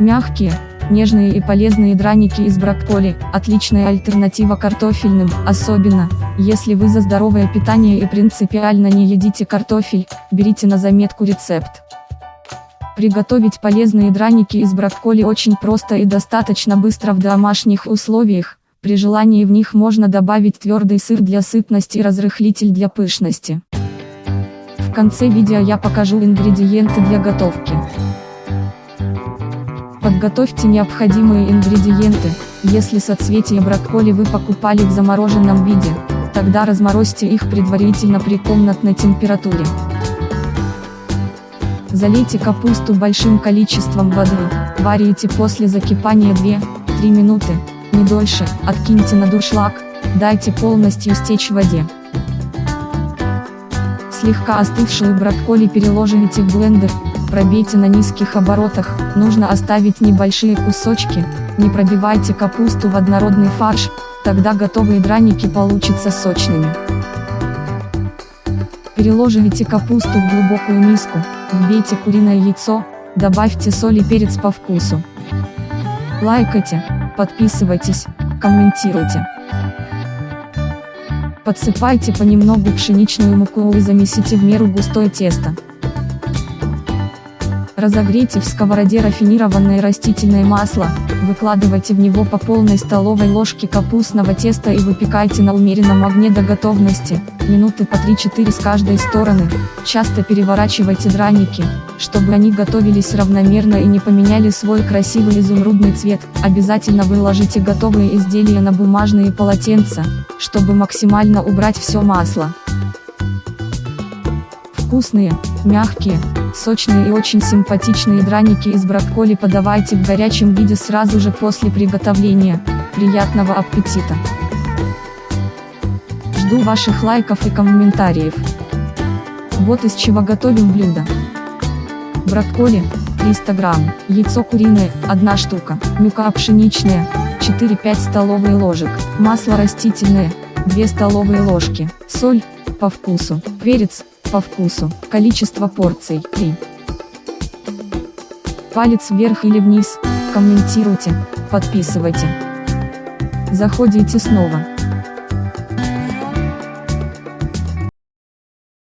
Мягкие, нежные и полезные драники из брокколи – отличная альтернатива картофельным, особенно, если вы за здоровое питание и принципиально не едите картофель, берите на заметку рецепт. Приготовить полезные драники из брокколи очень просто и достаточно быстро в домашних условиях, при желании в них можно добавить твердый сыр для сытности и разрыхлитель для пышности. В конце видео я покажу ингредиенты для готовки. Подготовьте необходимые ингредиенты, если соцветия брокколи вы покупали в замороженном виде, тогда разморозьте их предварительно при комнатной температуре. Залейте капусту большим количеством воды, варите после закипания 2-3 минуты, не дольше, откиньте на дуршлаг, дайте полностью стечь в воде. Слегка остывшую брокколи переложите в блендер, пробейте на низких оборотах, нужно оставить небольшие кусочки, не пробивайте капусту в однородный фарш, тогда готовые драники получатся сочными. Переложите капусту в глубокую миску, вбейте куриное яйцо, добавьте соль и перец по вкусу. Лайкайте, подписывайтесь, комментируйте. Подсыпайте понемногу пшеничную муку и замесите в меру густое тесто. Разогрейте в сковороде рафинированное растительное масло, выкладывайте в него по полной столовой ложке капустного теста и выпекайте на умеренном огне до готовности, минуты по 3-4 с каждой стороны, часто переворачивайте драники, чтобы они готовились равномерно и не поменяли свой красивый изумрудный цвет, обязательно выложите готовые изделия на бумажные полотенца, чтобы максимально убрать все масло. Вкусные, мягкие, сочные и очень симпатичные драники из брокколи подавайте в горячем виде сразу же после приготовления. Приятного аппетита! Жду ваших лайков и комментариев. Вот из чего готовим блюдо. Брокколи, 300 грамм, яйцо куриное, 1 штука, мука пшеничная, 4-5 столовые ложек, масло растительное, 2 столовые ложки, соль, по вкусу, перец, по вкусу. Количество порций 3. Палец вверх или вниз, комментируйте, подписывайте. Заходите снова.